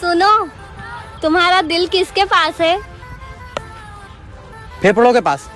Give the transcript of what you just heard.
सुनो तुम्हारा दिल किसके पास है? फेफड़ों के पास।